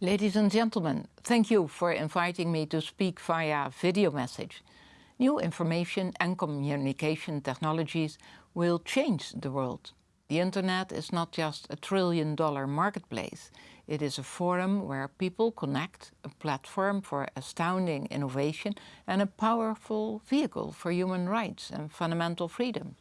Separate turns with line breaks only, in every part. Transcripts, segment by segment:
Ladies and gentlemen, thank you for inviting me to speak via video message. New information and communication technologies will change the world. The internet is not just a trillion dollar marketplace. It is a forum where people connect, a platform for astounding innovation and a powerful vehicle for human rights and fundamental freedom.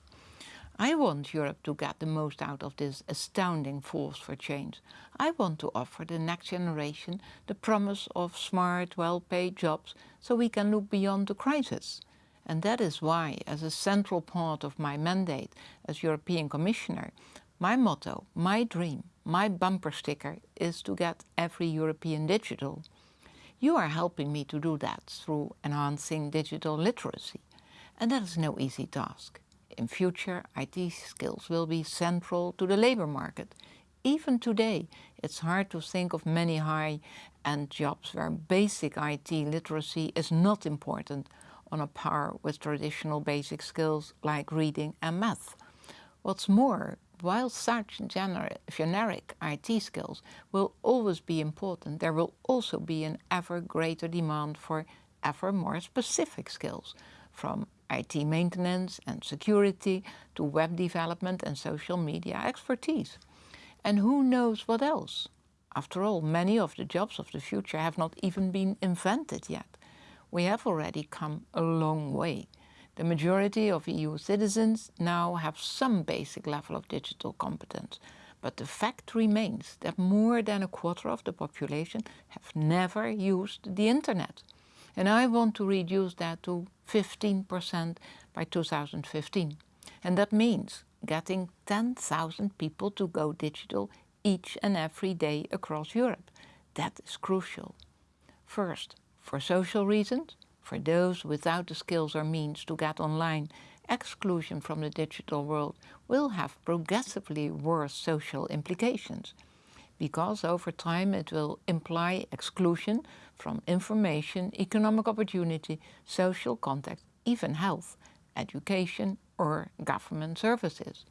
I want Europe to get the most out of this astounding force for change. I want to offer the next generation the promise of smart, well-paid jobs so we can look beyond the crisis. And that is why, as a central part of my mandate as European Commissioner, my motto, my dream, my bumper sticker is to get every European digital. You are helping me to do that through enhancing digital literacy. And that is no easy task. In future, IT skills will be central to the labour market. Even today, it's hard to think of many high-end jobs where basic IT literacy is not important on a par with traditional basic skills like reading and math. What's more, while such generic IT skills will always be important, there will also be an ever greater demand for ever more specific skills, from IT maintenance and security to web development and social media expertise. And who knows what else? After all, many of the jobs of the future have not even been invented yet. We have already come a long way. The majority of EU citizens now have some basic level of digital competence, but the fact remains that more than a quarter of the population have never used the internet. And I want to reduce that to 15% by 2015. And that means getting 10,000 people to go digital each and every day across Europe. That is crucial. First, for social reasons, for those without the skills or means to get online, exclusion from the digital world will have progressively worse social implications because over time it will imply exclusion from information, economic opportunity, social contact, even health, education or government services.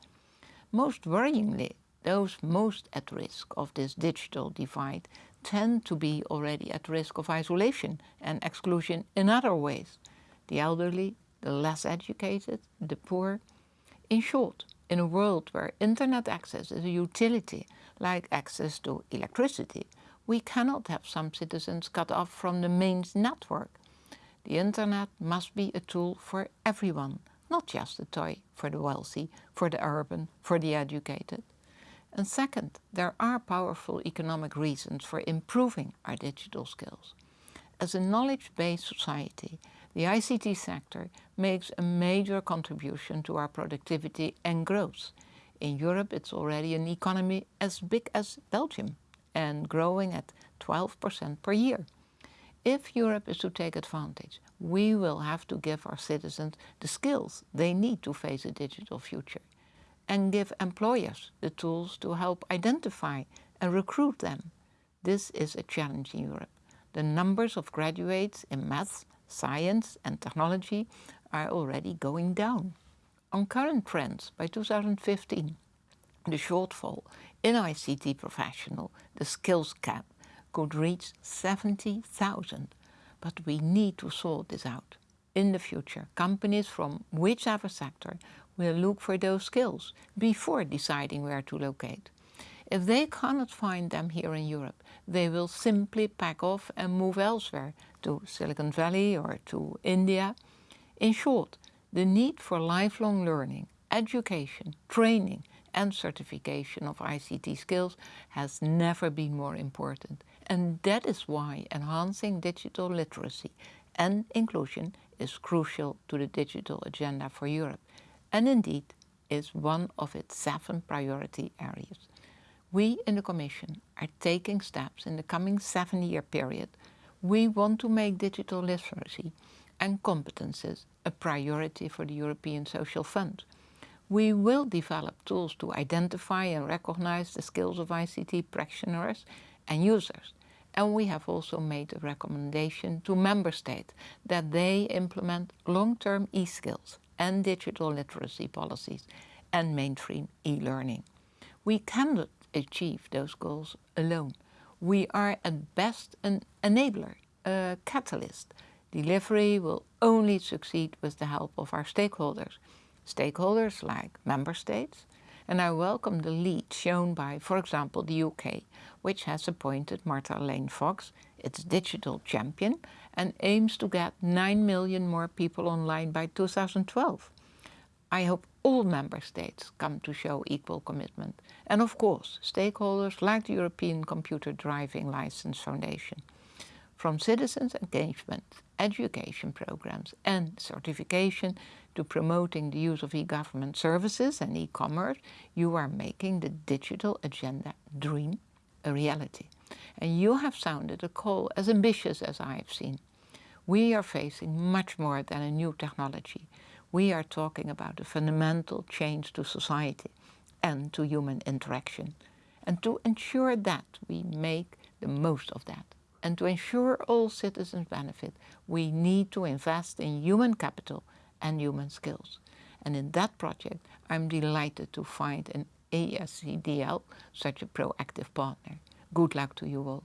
Most worryingly, those most at risk of this digital divide tend to be already at risk of isolation and exclusion in other ways. The elderly, the less educated, the poor. In short, in a world where internet access is a utility, like access to electricity, we cannot have some citizens cut off from the main network. The internet must be a tool for everyone, not just a toy for the wealthy, for the urban, for the educated. And second, there are powerful economic reasons for improving our digital skills. As a knowledge-based society, the ICT sector makes a major contribution to our productivity and growth. In Europe it's already an economy as big as Belgium and growing at 12% per year. If Europe is to take advantage, we will have to give our citizens the skills they need to face a digital future and give employers the tools to help identify and recruit them. This is a challenge in Europe. The numbers of graduates in maths, science and technology are already going down. On current trends, by 2015, the shortfall in ICT professional, the skills gap, could reach 70,000. But we need to sort this out. In the future, companies from whichever sector will look for those skills before deciding where to locate. If they cannot find them here in Europe, they will simply pack off and move elsewhere to Silicon Valley or to India. In short, the need for lifelong learning, education, training and certification of ICT skills has never been more important. And that is why enhancing digital literacy and inclusion is crucial to the digital agenda for Europe and indeed is one of its seven priority areas. We in the Commission are taking steps in the coming seven-year period. We want to make digital literacy and competences a priority for the European Social Fund. We will develop tools to identify and recognize the skills of ICT practitioners and users. And we have also made a recommendation to Member States that they implement long-term e-skills and digital literacy policies and mainstream e-learning. We cannot achieve those goals alone. We are at best an enabler, a catalyst. Delivery will only succeed with the help of our stakeholders. Stakeholders like member states, and I welcome the lead shown by, for example, the UK, which has appointed Martha Lane Fox its digital champion and aims to get 9 million more people online by 2012. I hope all member states come to show equal commitment and of course stakeholders like the European Computer Driving License Foundation. From citizens engagement, education programs and certification to promoting the use of e-government services and e-commerce, you are making the digital agenda dream a reality. And you have sounded a call as ambitious as I have seen. We are facing much more than a new technology. We are talking about a fundamental change to society and to human interaction. And to ensure that we make the most of that and to ensure all citizens benefit, we need to invest in human capital and human skills. And in that project, I'm delighted to find an ECDL such a proactive partner. Good luck to you all.